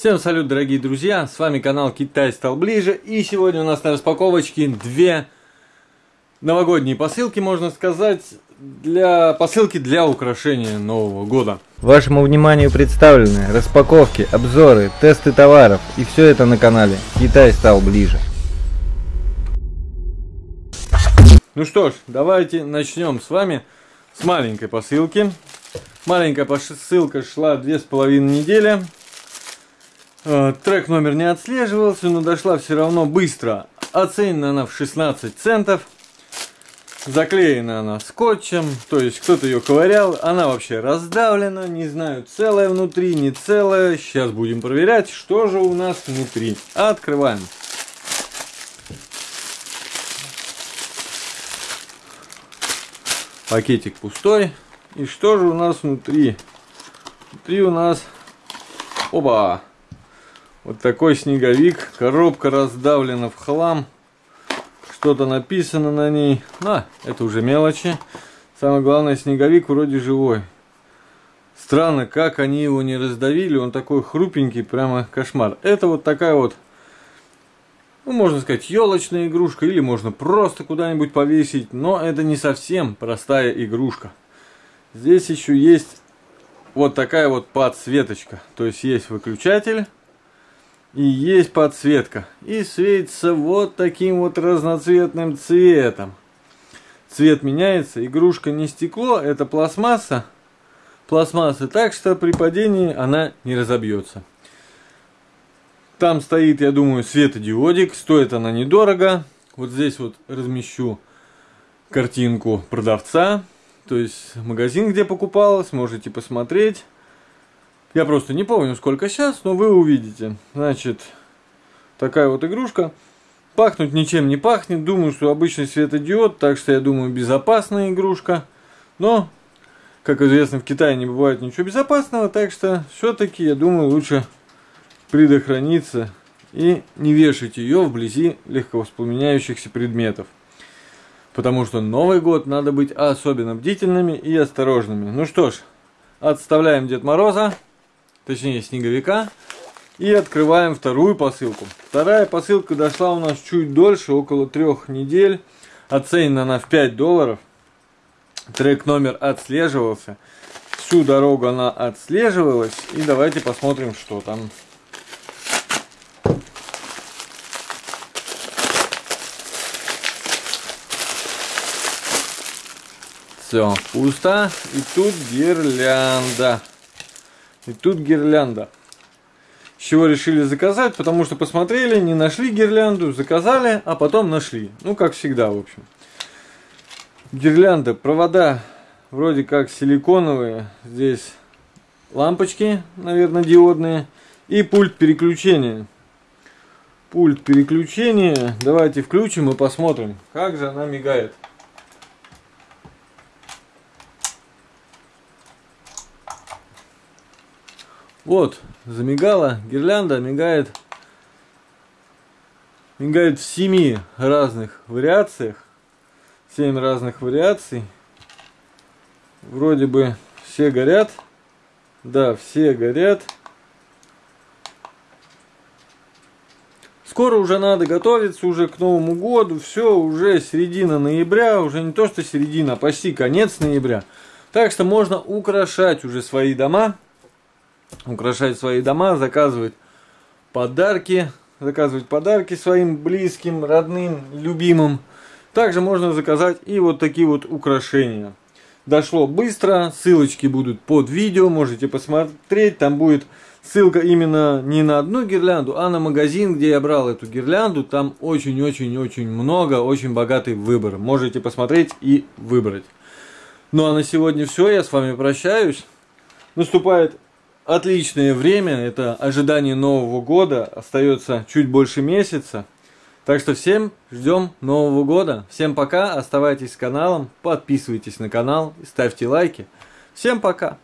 Всем салют, дорогие друзья, с вами канал Китай стал ближе, и сегодня у нас на распаковочке две новогодние посылки, можно сказать, для посылки для украшения Нового года. Вашему вниманию представлены распаковки, обзоры, тесты товаров, и все это на канале Китай стал ближе. Ну что ж, давайте начнем с вами с маленькой посылки. Маленькая посылка шла две с половиной недели. Э, трек номер не отслеживался, но дошла все равно быстро. Оценена она в 16 центов. Заклеена она скотчем, то есть кто-то ее ковырял. Она вообще раздавлена, не знаю, целая внутри, не целая. Сейчас будем проверять, что же у нас внутри. Открываем. Пакетик пустой. И что же у нас внутри? Внутри у нас... Оба! Вот такой снеговик. Коробка раздавлена в хлам. Что-то написано на ней. А, это уже мелочи. Самое главное, снеговик вроде живой. Странно, как они его не раздавили. Он такой хрупенький, прямо кошмар. Это вот такая вот, ну, можно сказать, елочная игрушка. Или можно просто куда-нибудь повесить. Но это не совсем простая игрушка. Здесь еще есть вот такая вот подсветочка. То есть есть выключатель и есть подсветка. И светится вот таким вот разноцветным цветом. Цвет меняется. Игрушка не стекло, это пластмасса. Пластмасса, так что при падении она не разобьется. Там стоит, я думаю, светодиодик. Стоит она недорого. Вот здесь вот размещу картинку продавца. То есть магазин, где покупалась, можете посмотреть. Я просто не помню, сколько сейчас, но вы увидите. Значит, такая вот игрушка. Пахнуть ничем не пахнет. Думаю, что обычный светодиод, так что я думаю, безопасная игрушка. Но, как известно, в Китае не бывает ничего безопасного, так что все-таки, я думаю, лучше предохраниться и не вешать ее вблизи легковоспламеняющихся предметов. Потому что Новый год надо быть особенно бдительными и осторожными. Ну что ж, отставляем Дед Мороза точнее снеговика. И открываем вторую посылку. Вторая посылка дошла у нас чуть дольше, около трех недель. Оценена она в 5 долларов. Трек номер отслеживался. Всю дорогу она отслеживалась. И давайте посмотрим, что там. Все, пусто. И тут гирлянда. И тут гирлянда. С чего решили заказать? Потому что посмотрели, не нашли гирлянду, заказали, а потом нашли. Ну, как всегда, в общем. Гирлянда, провода вроде как силиконовые. Здесь лампочки, наверное, диодные. И пульт переключения. Пульт переключения. Давайте включим и посмотрим, как же она мигает. Вот, замигала, гирлянда мигает, мигает в семи разных вариациях, семь разных вариаций. Вроде бы все горят, да, все горят. Скоро уже надо готовиться уже к Новому году, все, уже середина ноября, уже не то что середина, а почти конец ноября. Так что можно украшать уже свои дома украшать свои дома, заказывать подарки, заказывать подарки своим близким, родным, любимым. Также можно заказать и вот такие вот украшения. Дошло быстро, ссылочки будут под видео, можете посмотреть, там будет ссылка именно не на одну гирлянду, а на магазин, где я брал эту гирлянду, там очень-очень-очень много, очень богатый выбор, можете посмотреть и выбрать. Ну а на сегодня все, я с вами прощаюсь, наступает отличное время, это ожидание Нового года, остается чуть больше месяца. Так что всем ждем Нового года. Всем пока, оставайтесь с каналом, подписывайтесь на канал, ставьте лайки. Всем пока!